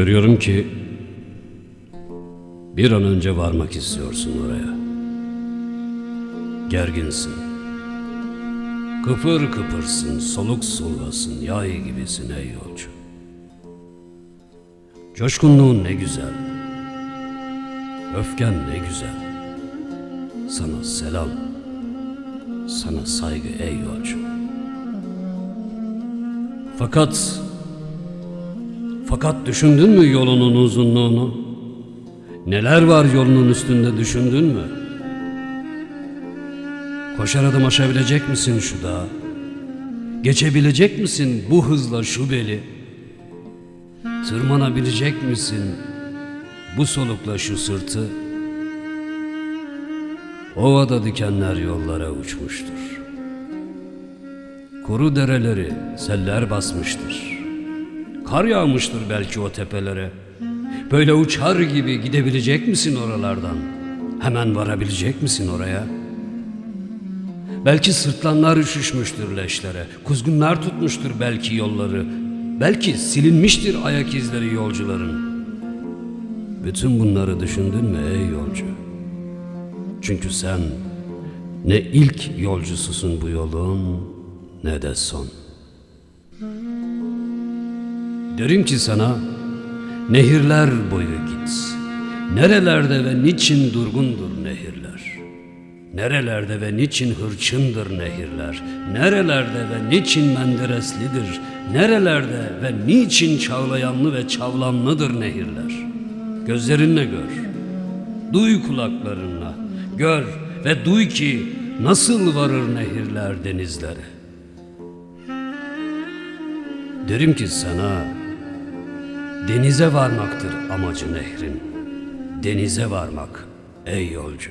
Görüyorum ki bir an önce varmak istiyorsun oraya. Gerginsin. Kıpır kıpırsın, soluk solgasın, yay gibisin ey yolcu. Coşkunluğun ne güzel. Öfken ne güzel. Sana selam. Sana saygı ey yolcu. Fakat fakat düşündün mü yolunun uzunluğunu? Neler var yolunun üstünde düşündün mü? Koşar adım aşabilecek misin şu dağı? Geçebilecek misin bu hızla şu beli? Tırmanabilecek misin bu solukla şu sırtı? Ovada dikenler yollara uçmuştur. Kuru dereleri seller basmıştır. Kar yağmıştır belki o tepelere. Böyle uçar gibi gidebilecek misin oralardan? Hemen varabilecek misin oraya? Belki sırtlanlar üşüşmüştür leşlere, kuzgunlar tutmuştur belki yolları, belki silinmiştir ayak izleri yolcuların. Bütün bunları düşündün mü ey yolcu? Çünkü sen ne ilk yolcususun bu yolun ne de son. Derim ki sana nehirler boyu git. Nerelerde ve niçin durgundur nehirler? Nerelerde ve niçin hırçındır nehirler? Nerelerde ve niçin mendereslidir? Nerelerde ve niçin çağlayanlı ve çavlanlıdır nehirler? Gözlerinle gör. Duy kulaklarınla. Gör ve duy ki nasıl varır nehirler denizlere. Derim ki sana denize varmaktır amacı nehrin. Denize varmak ey yolcu.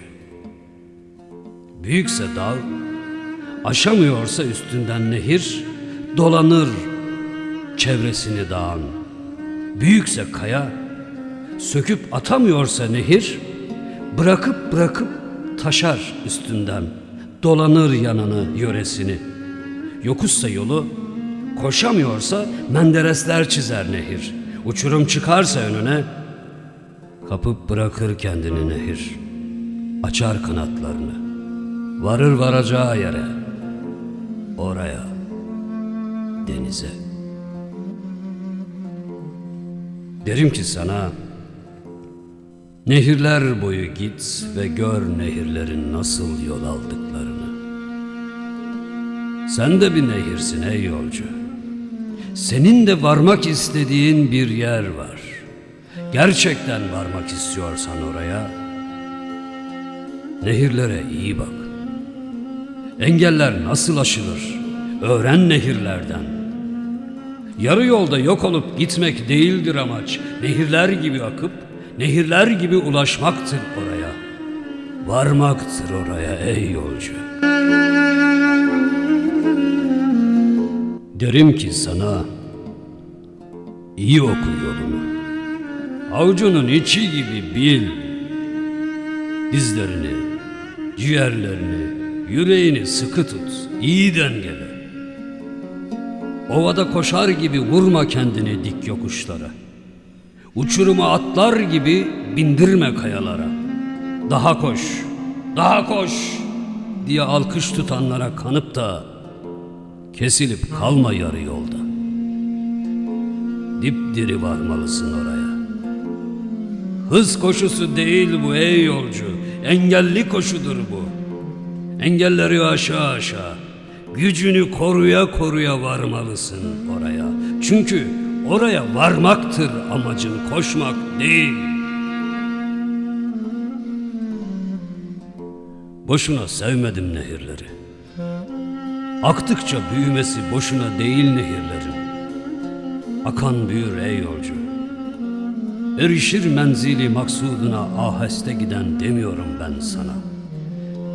Büyükse dağ, aşamıyorsa üstünden nehir, dolanır çevresini dağın. Büyükse kaya, söküp atamıyorsa nehir, bırakıp bırakıp taşar üstünden, dolanır yanını yöresini. Yokuşsa yolu, koşamıyorsa menderesler çizer nehir. Uçurum çıkarsa önüne, kapıp bırakır kendini nehir. Açar kanatlarını. Varır varacağı yere. Oraya. Denize. Derim ki sana Nehirler boyu git ve gör nehirlerin nasıl yol aldıklarını. Sen de bir nehirsin ey yolcu. Senin de varmak istediğin bir yer var. Gerçekten varmak istiyorsan oraya, nehirlere iyi bak. Engeller nasıl aşılır? Öğren nehirlerden. Yarı yolda yok olup gitmek değildir amaç. Nehirler gibi akıp, nehirler gibi ulaşmaktır oraya. Varmaktır oraya ey yolcu. Derim ki sana, iyi oku yolunu. Avucunun içi gibi bil. Dizlerini, ciğerlerini, yüreğini sıkı tut, iyi dengele. Ovada koşar gibi vurma kendini dik yokuşlara. Uçuruma atlar gibi bindirme kayalara. Daha koş, daha koş diye alkış tutanlara kanıp da kesilip kalma yarı yolda. Dipdiri varmalısın oraya. Hız koşusu değil bu ey yolcu, engelli koşudur bu. Engelleri aşağı aşağı, gücünü koruya koruya varmalısın oraya. Çünkü oraya varmaktır amacın, koşmak değil. Boşuna sevmedim nehirleri. Aktıkça büyümesi boşuna değil nehirlerin. Akan büyür ey yolcu. Erişir menzili maksuduna aheste giden demiyorum ben sana.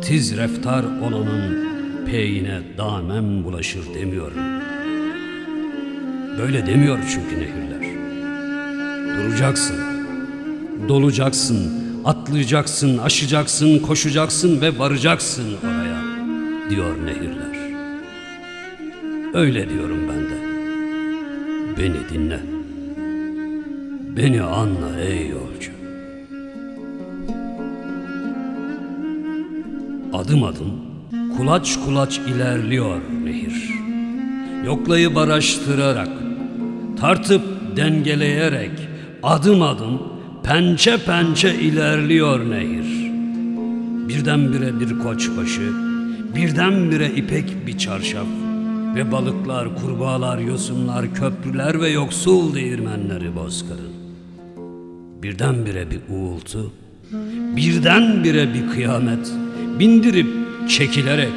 Tiz reftar olanın peyine damen bulaşır demiyorum. Böyle demiyor çünkü nehirler. Duracaksın, dolacaksın, atlayacaksın, aşacaksın, koşacaksın ve varacaksın oraya diyor nehirler. Öyle diyorum ben de. Beni dinle. Beni anla ey yolcu. Adım adım, kulaç kulaç ilerliyor nehir. Yoklayıp araştırarak, tartıp dengeleyerek, adım adım, pençe pençe ilerliyor nehir. Birdenbire bir koçbaşı, birdenbire ipek bir çarşaf ve balıklar, kurbağalar, yosunlar, köprüler ve yoksul değirmenleri bozkırın. Birdenbire bir uğultu, birdenbire bir kıyamet, bindirip çekilerek,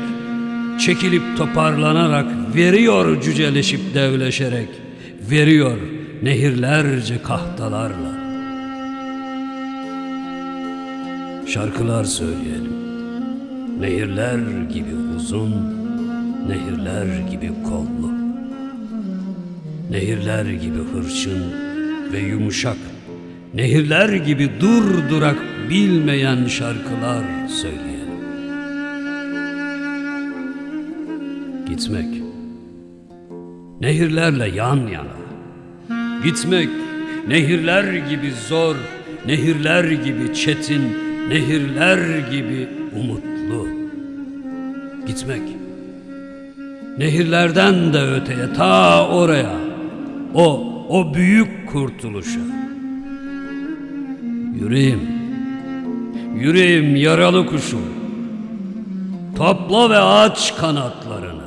çekilip toparlanarak, veriyor cüceleşip devleşerek, veriyor nehirlerce kahtalarla. Şarkılar söyleyelim. Nehirler gibi uzun, nehirler gibi kollu. Nehirler gibi hırçın ve yumuşak. Nehirler gibi dur durak bilmeyen şarkılar söyleyelim. Gitmek. Nehirlerle yan yana. Gitmek nehirler gibi zor, nehirler gibi çetin, nehirler gibi umutlu. Gitmek. Nehirlerden de öteye ta oraya. O o büyük kurtuluşa. Yüreğim. Yüreğim yaralı kuşum. Topla ve aç kanatların.